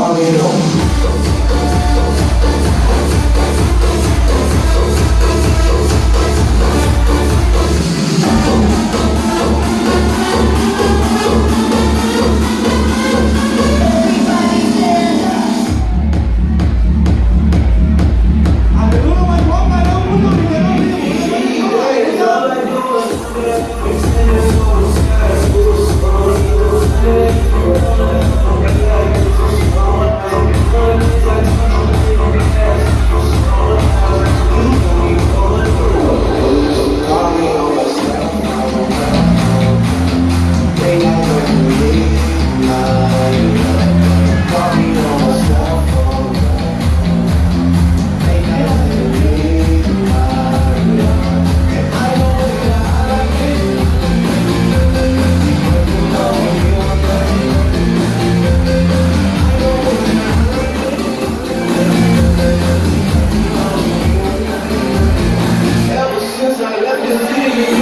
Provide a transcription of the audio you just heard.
Audio. 드리겠습니다.